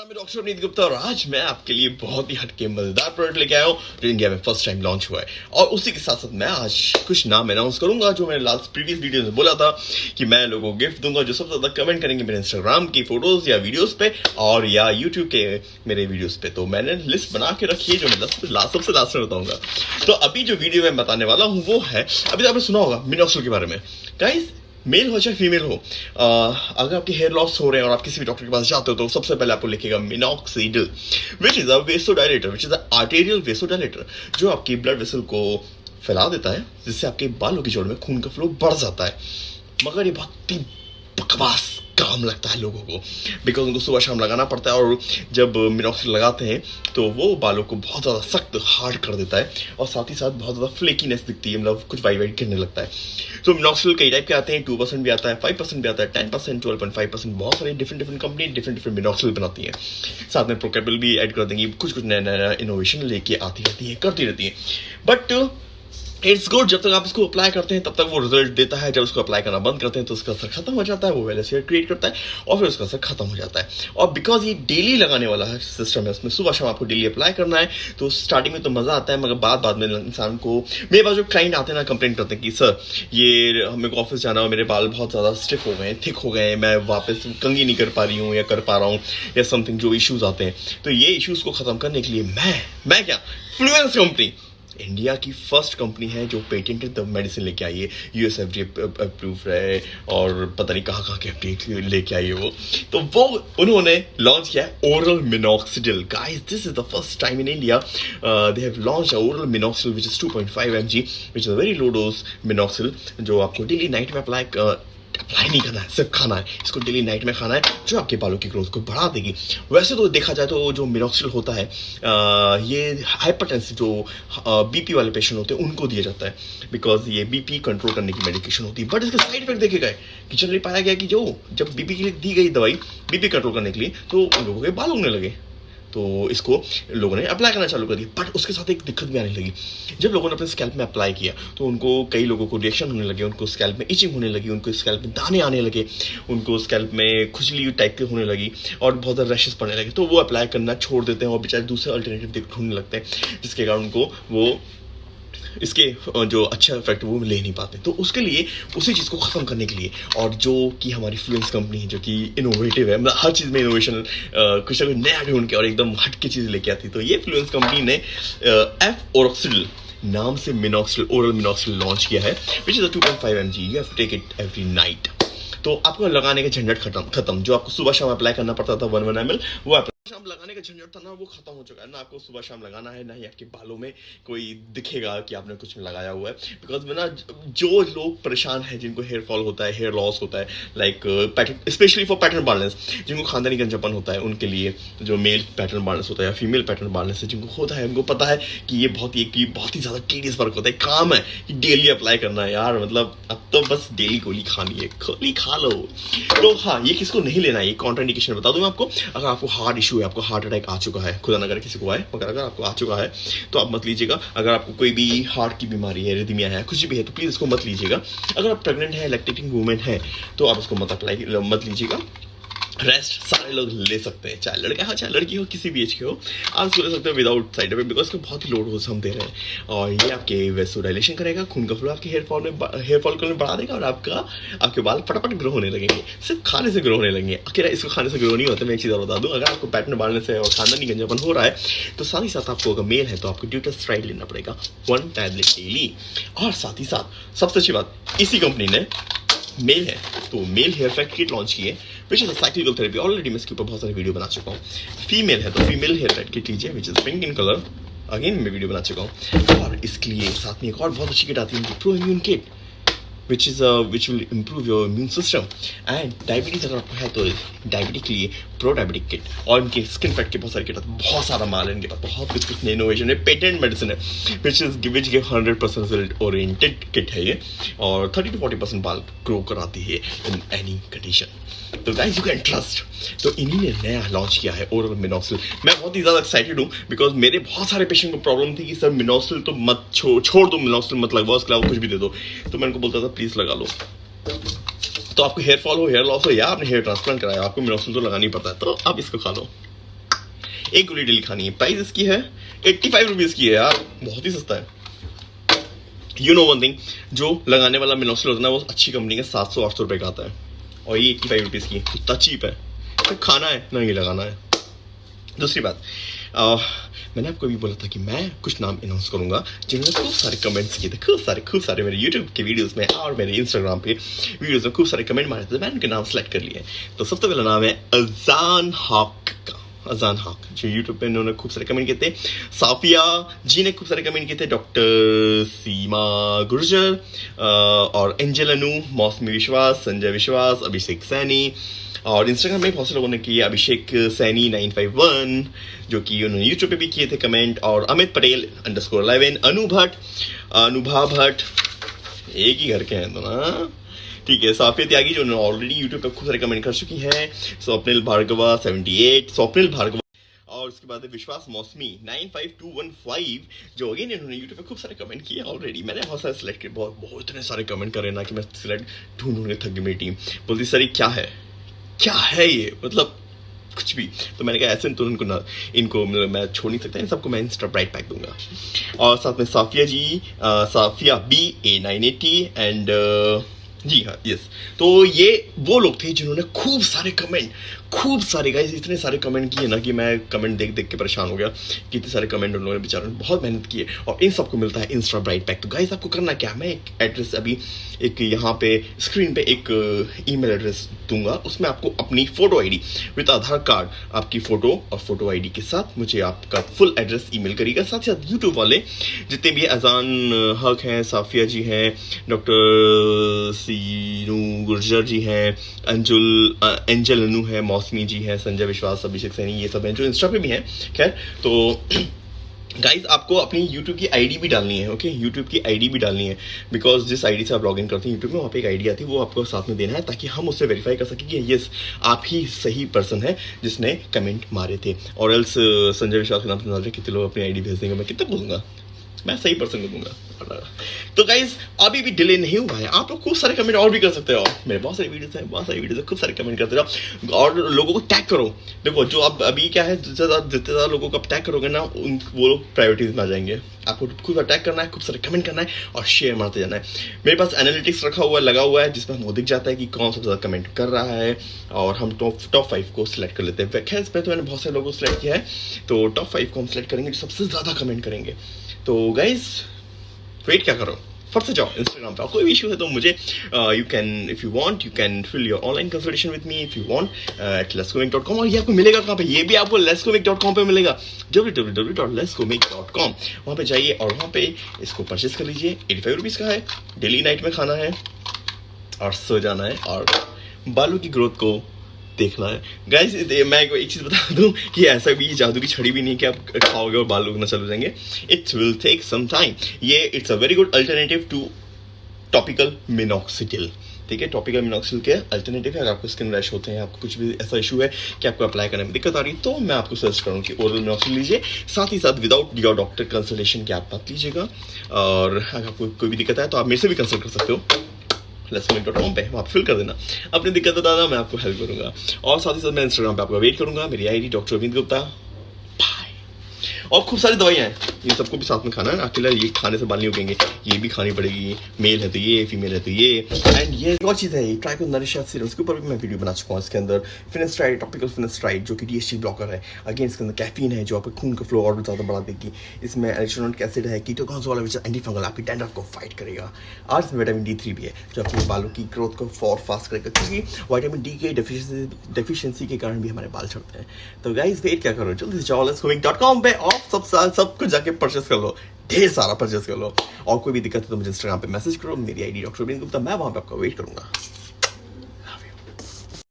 नाम है डॉक्टर अवनीत गुप्ता और आज मैं आपके लिए बहुत ही हटके मज़ेदार प्रोडक्ट लेके आया हूँ, जो इंडिया में फ़र्स्ट टाइम लॉन्च हुआ है। और उसी के साथ साथ मैं आज कुछ नाम अनाउंस करूँगा, जो मैंने लास्ट प्रीवियस वीडियो में बोला था कि मैं लोगों को गिफ्ट दूँगा, जो सबसे ज़्यादा कमेंट करेंगे मेरे इंस्टाग्राम की फ़ोटोज़ या वीडियोज़ पे और या यूट्यूब के मेरे वीडियोज़ पे। तो मैंने लिस्ट बना के रखी है, जो मैं लास्ट सबसे लास्ट में बताऊँगा। तो अभी जो वीडियो मैं बताने वाला हूँ, वो है, अभी तो आपने सुना होगा मिनोक्सल के बारे में। गाइस मेल हो चाहे फीमेल हो आ, अगर आपके हेयर लॉस हो रहे हैं और आप किसी भी डॉक्टर के पास जाते हो तो सबसे पहले आपको लिखेगा minoxidil which is a vasodilator which is arterial vasodilator जो आपकी ब्लड वेसल को फैला देता है जिससे आपके बालों की जोड़ में खून का फ्लो बढ़ जाता है। मगर ये बहुत ही बकवास काम लगता है लोगों को। बिकॉज़ उनको सुबह शाम लगाना पड़ता है और जब मिनॉक्सिल लगाते हैं तो वो बालों को बहुत ज़्यादा सख्त हार्ड कर देता है और साथ ही साथ बहुत ज़्यादा फ्लेकीनेस दिखती है मतलब कुछ वाई वाइट गिरने लगता है। तो मिनॉक्सिल कई टाइप के आते हैं टू परसेंट भी आता है फाइव परसेंट भी आता है ten percent twelve point five percent बहुत सारी different different company different different minoxidil बनाती है। साथ में प्रोकेबल भी ऐड कर देंगी, कुछ कुछ नया नया इनोवेशन लेके आती रहती है, करती रहती है। बट इट्स गुड जब तक आप इसको अप्लाई करते हैं, तब तक वो रिज़ल्ट देता है। जब उसको अप्लाई करना बंद करते हैं तो उसका असर खत्म हो जाता है, वो वेल शेयर क्रिएट करता है, और फिर उसका असर खत्म हो जाता है। और बिकॉज़ ये डेली लगाने वाला है सिस्टम है, उसमें सुबह शाम आपको डेली अप्लाई करना है तो स्टार्टिंग में तो मज़ा आता है, मगर बाद बाद में इंसान को, मेरे पास जो क्लाइंट आते हैं ना कंप्लेन करते हैं कि, सर, ये को ऑफ़िस जाना हो मेरे बाल बहुत ज़्यादा स्टिफ हो गए हैं थिक हो गए हैं, मैं वापस कंगी नहीं कर पा रही हूँ या कर पा रहा हूँ, या समथिंग जो इशूज़ आते हैं। तो ये इशूज़ को ख़त्म करने के लिए मैं मैं क्या? फ्लुएंस कंपनी इंडिया की फ़र्स्ट कंपनी है जो पेटेंटेड मेडिसिन लेके आई है। यूएस एफ़ डी अप्रूव है और पता नहीं कहाँ कहाँ के एफ़ लेके आई है वो। तो वो उन्होंने लॉन्च किया है oral minoxidil guys this is the first time in India they have launch oral minoxidil which is 2.5 mg, which is a very low dose minoxidil, जो आपको डेली नाइट में अप्लाई अप्लाई नहीं करना है सिर्फ़ खाना है। इसको डेली नाइट में खाना है जो आपके बालों की ग्रोथ को बढ़ा देगी। वैसे तो देखा जाए तो जो मिनोक्सिल होता है आ, ये हाइपरटेंसिव जो बीपी वाले पेशेंट होते हैं उनको दिया जाता है। बिकॉज़ ये बीपी कंट्रोल करने की मेडिकेशन होती है। बट इसके साइड इफ़ेक्ट देखे गए कि चल पाया गया कि जो जब बीपी के लिए दी गई दवाई बीपी कंट्रोल करने के लिए तो उन लोगों के बाल उगने लगे। तो इसको लोगों ने अप्लाई करना चालू कर दिया। बट उसके साथ एक दिक्कत भी आने लगी। जब लोगों ने अपने स्कैल्प में अप्लाई किया तो उनको कई लोगों को रिएक्शन होने लगे, उनको स्कैल्प में इचिंग होने लगी, उनको स्कैल्प में दाने आने लगे, उनको स्कैल्प में खुजली टाइप के होने लगी और बहुत ज़्यादा रैशेस पड़ने लगे। तो वो अप्लाई करना छोड़ देते हैं और बेचारे दूसरे अल्टरनेटिव ढूँढने लगते हैं, जिसके कारण उनको वो इसके जो अच्छा इफ़ेक्ट वो ले नहीं पाते। तो उसके लिए, उसी चीज़ को ख़त्म करने के लिए और जो कि हमारी फ्लुएंस कंपनी है, जो कि इनोवेटिव है मतलब हर चीज़ में इनोवेशन कुछ ना कुछ नया ढूंढ के और एकदम हट के चीज़ लेके आती तो ये फ्लुएंस कंपनी ने एफ़ ओरक्सिल नाम से मिनॉक्सिल ओरल मिनॉक्सिल लॉन्च किया है which is a two point five M G you have take it every night तो आपको लगाने के झंझट खत्म खत्म। जो आपको सुबह शाम अप्लाई करना पड़ता था वन वन एम एल वो शाम लगाने का झंझट था ना, वो खत्म हो चुका है। ना आपको सुबह शाम लगाना है, ना ही आपके बालों में कोई दिखेगा कि आपने कुछ लगाया हुआ है। बिकॉज़ में ना, जो लोग परेशान है, जिनको हेयर फॉल होता है हेयर लॉस होता है like pattern specially for pattern baldness जिनको खानदानी गंजापन होता है, उनके लिए जो मेल पैटर्न बालनेस होता है या फीमेल पैटर्न बालनेस है, जिनको होता है, उनको पता है कि ये बहुत ही, कि बहुत ही ज़्यादा टीडियस वर्क होता है। काम है कि डेली अप्लाई करना है। यार मतलब अब तो बस डेली गोली खानी है। गोली खा लो। तो हाँ ये किसको नहीं लेना है? ये कॉन्ट्राइंडिकेशन बता दूँ आपको। अगर आपको हार्ड इशू है, आपको हार्ट अटैक आ चुका है, खुदा नगर किसी को आए, मगर अगर आपको आ चुका है तो आप मत लीजिएगा। अगर आपको कोई भी हार्ट की बीमारी है रिदमिया है, कुछ भी है तो प्लीज़ इसको मत लीजिएगा। अगर आप प्रेगनेंट है लैक्टेटिंग वूमेन है तो आप इसको मत अप्लाई मत लीजिएगा। रेस्ट सारे लोग ले सकते हैं, चाहे लड़का, हो, चाहे लड़की हो, किसी भी एज के हो। आप ले सकते हो विदाउट साइड इफ़ेक्ट बिकॉज़ बहुत ही लोड हो हम दे रहे हैं। और ये आपके वेस्टो डायलेशन करेगा, खून का फ्लो आपके हेयर फॉल में हेयर फॉल करने बढ़ा देगा और आपका, आपके बाल फटाफट ग्रो होने लगेंगे। सिर्फ़ खाने से ग्रो होने लगेंगे। अकेला इसको खाने से ग्रो नहीं होता, मैं एक चीज़ और बता दूँ, अगर आपको पैटर्न बांधने से और खानदानी गंजापन हो रहा है तो साथ ही साथ आपको अगर मेल है तो आपको ड्यूटर स्ट्राइड लेना पड़ेगा वन टैबलेट डेली और साथ ही साथ, सबसे अच्छी बात, इसी कंपनी ने मेल है तो male hair fact kit launch की है। Which is cyclical therapy already मैं इसके ऊपर बहुत सारे वीडियो बना चुका हूँ। फीमेल है तो फीमेल हेयर फैक्ट किट लीजिए which is pink in colour again मैं वीडियो बना चुका हूँ। और इसके लिए साथ में एक और बहुत अच्छी किट आती है pro immune kit which is uh, which will improve your immune system. And diabetes अगर आपको है तो डायबिटिक के लिए प्रो डायबिटिक किट और इनके स्किन फैट के बहुत सारे किट बहुत सारा माल है इनके पास। बहुत कुछ कुछ इनोवेशन है। पेटेंट मेडिसिन है। Which is which give hundred percent result oriented kit है ये। और थर्टी टू फोर्टी परसेंट बाल ग्रो कराती है इन एनी कंडीशन तो गाइस यू कैन ट्रस्ट तो इन्हीं ने नया लॉन्च किया है ओरल मिनोक्सिल मैं बहुत ही ज़्यादा एक्साइटेड हूँ बिकॉज़ मेरे बहुत सारे पेशेंट को प्रॉब्लम थी कि सर मिनोक्सिल तो मत छो, छोड़ दो मिनोक्सिल मत लगवाओ उसके अलावा कुछ भी दे दो। तो मैं उनको बोलता था प्लीज़ लगा लो। तो आपको हेयर फॉल हो हेयर लॉस हो या आपने हेयर ट्रांसप्लांट कराया, आपको मिनोक्सिल तो लगानी पड़ता है तो आप इसको खा लो। एक गोली डेली खानी है। प्राइस इसकी है एट्टी फाइव रुपीज़ की है यार, बहुत ही सस्ता है। यू नो वन थिंग जो लगाने वाला मिनोक्सिल होता है वो अच्छी कंपनी का सात सौ, आठ सौ रुपये का आता है। और ये एट्टी फाइव रुपीज़ की कितना चीप है। तो खाना है, ना ये लगाना है। दूसरी बात मैंने आपको भी बोला था कि मैं कुछ नाम अनाउंस करूँगा जिन्होंने खूब सारे कमेंट्स किए थे, खूब सारे खूब सारे मेरे यूट्यूब के वीडियोस में और मेरे इंस्टाग्राम पे वीडियोस में खूब सारे कमेंट मारे थे, मैंने उनके नाम सेलेक्ट कर लिए तो सबसे पहला नाम है अजान का अजान हक जो यूट्यूब पे इन्होंने खूब सारे कमेंट किए थे। साफिया जी ने खूब सारे कमेंट किए थे डॉक्टर सीमा गुर्जर और एंजल अनु मौसमी विश्वास, संजय विश्वास, अभिषेक सैनी, और इंस्टाग्राम में बहुत से लोगों ने किए Abhishek Saini nine five one, जो कि उन्होंने यूट्यूब पे भी किए थे कमेंट और Amit Patel underscore eleven Anu Bhatt, Anubha Bhatt, एक ही घर के हैं तो ना ठीक है साफिया त्यागी जो ऑलरेडी यूट्यूब पे खूब सारे कमेंट कर चुकी हैं। स्वप्निल भार्गवा 78 स्वप्निल भार्गवा। और उसके बाद विश्वास मौसमी 95215 जो अगेन इन्होंने यूट्यूब पे खूब सारे कमेंट किए ऑलरेडी मैंने बहुत सारे सिलेक्ट किए बहुत बहुत इतने सारे कमेंट करे ना कि मैं सिलेक्ट ढूंढ ढूंढ थक गई टीम बोलती सर क्या है? क्या है ये? मतलब कुछ भी। तो मैंने कहा ऐसे तो उनको ना इनको मतलब मैं छोड़ नहीं सकता इन सबको मैं इंस्टा ब्राइट पैक दूँगा। और साथ में साफिया जी आ, Safiya B A nine eighty and G हाँ यस तो ये वो लोग थे जिन्होंने खूब सारे कमेंट खूब सारे गाइस इतने सारे कमेंट किए ना कि मैं कमेंट देख देख के परेशान हो गया कि इतने सारे कमेंट उन लोगों ने बेचारों ने बहुत मेहनत की है। और इन सबको मिलता है इंस्टा ब्राइट पैक तो गाइस आपको करना क्या? मैं एक एड्रेस अभी एक यहाँ पे स्क्रीन पे एक ईमेल एड्रेस दूँगा। उसमें आपको अपनी photo ID with Aadhaar card आपकी फ़ोटो और फ़ोटो आईडी के साथ मुझे आपका फुल एड्रेस ईमेल करिएगा। साथ ही साथ यूट्यूब वाले जितने भी अजान हक हैं साफिया जी हैं डॉक्टर सीनू गुर्जर जी हैं अंजुल एंजल अनु है मौसमी जी हैं, संजय विश्वास, अभिषेक सैनी, ये सब हैं, जो इंस्टा पे भी हैं। खैर तो गाइज़ आपको अपनी यूट्यूब की आईडी भी डालनी है ओके okay? यूट्यूब की आईडी भी डालनी है बिकॉज़ जिस आईडी से आप लॉग इन करते हैं यूट्यूब में वहाँ पे एक आईडी आती है, वो आपको साथ में देना है, ताकि हम उससे वेरीफाई कर सकें कि यस आप ही सही पर्सन है जिसने कमेंट मारे थे। और एल्स संजय विश्वास के नाम से कितने लोग अपनी आईडी भेज देंगे, मैं कितना बोलूँगा? मैं सही पर्सन को दूँगा। तो गाइज़ अभी भी डिले नहीं हुआ है। आप लोग खूब सारे कमेंट और भी कर सकते हो। मेरे बहुत सारे वीडियोस हैं, बहुत सारी वीडियोस खूब सारे कमेंट करते रहो। और लोगों को टैग करो। देखो, जो आप अभी क्या है, जितने ज़्यादा जितने ज़्यादा लोगों को आप टैग करोगे ना, उन, वो लोग प्रायोरिटीज में आ जाएँगे। आपको सारा टैग करना है, खूब सारे कमेंट करना है और शेयर मारते जाना है। मेरे पास एनालिटिक्स रखा हुआ है लगा हुआ है, जिसमें हमको दिख जाता है कि कौन सबसे ज़्यादा कमेंट कर रहा है। और हम टॉप टॉप फाइव को सिलेक्ट कर लेते हैं। खैर इसमें तो मैंने बहुत सारे लोगों को सिलेक्ट किया है। तो टॉप फाइव को हम सिलेक्ट करेंगे सबसे ज़्यादा कमेंट करेंगे। तो गाइज़ वेट क्या करो? फट से जाओ इंस्टाग्राम पे। कोई भी इशू है तो मुझे you can if you want you can fill your online consultation with me if you want at lescomic dot com और ये आपको मिलेगा कहाँ पे? ये भी आपको लेस्कोमिक डॉट कॉम पर मिलेगा। W W W dot lescomic dot com वहाँ पर जाइए और वहाँ पे इसको परचेज कर लीजिए। एटी फाइव रुपीज़ का है। डेली नाइट में खाना है। और सो जाना है। और बालों की ग्रोथ को देखना है। गाइस मैं एक चीज़ बता दूँ कि ऐसा भी जादू की छड़ी भी नहीं कि आप खाओगे और बाल उगना चल जाएँगे। It's will take some time ये it's a very good alternative to topical minoxidil ठीक है टॉपिकल मिनॉक्सिल के अल्टरनेटिव है। अगर आपको स्किन रैश होते हैं, आपको कुछ भी ऐसा इशू है कि आपको अप्लाई करने में दिक्कत आ रही है तो मैं आपको सजेस्ट करूँ कि ओरल मिनॉक्सिल लीजिए। साथ ही साथ विदाउट योर डॉक्टर कंसल्टेशन के आप मत लीजिएगा। और अगर आपको कोई भी दिक्कत है तो आप मेरे से भी कंसल्ट कर सकते हो। लेसमेंट डॉट कॉम पे वहाँ फिल कर देना। अपनी दिक्कत बताना, मैं आपको हेल्प करूँगा। और साथ ही साथ मैं इंस्टाग्राम पर आपका वेट करूँगा। मेरी I D doctor Amit Gupta. और खूब सारी दवाइयाँ हैं। इन सबको भी साथ में खाना है अकेला ये खाने से बाल नहीं उगेंगे। ये भी खानी पड़ेगी। मेल है तो ये, फीमेल है तो ये। एंड ये और चीज़ है ट्राई को नरिशा सीरम। उसके ऊपर भी मैं वीडियो बना चुका हूँ इसके अंदर। फिनेस्ट्राइड टॉपिकल फिनेस्ट्राइड जो कि डी ब्लॉकर है। अगेन इसके अंदर कैफीन है, जो आपके खून का फ्लो और भी ज़्यादा बढ़ा देगी। इसमें एलिक्ट्रॉनिक एसिड है कीटोकॉन्स वाला विच एंटी फंगल आपकी डैंड्रफ को फाइट करेगा। और इसमें विटामिन डी थ्री भी है, जो आपके बालों की ग्रोथ को फॉर फास्ट करेगा। क्योंकि वाइटामिन डी के डेफिशिएंसी के कारण भी हमारे बाल छड़ते हैं। तो गाइस वेट क्या करो? जल्दी से जाओ लेट्स पे और सब सब कुछ जाके परचेस कर लो। ढेर सारा परचेस कर लो। और कोई भी दिक्कत है तो मुझे इंस्टाग्राम पे मैसेज करो। मेरी आईडी डॉक्टर गुप्ता, मैं वहाँ पे आपका वेट करूँगा।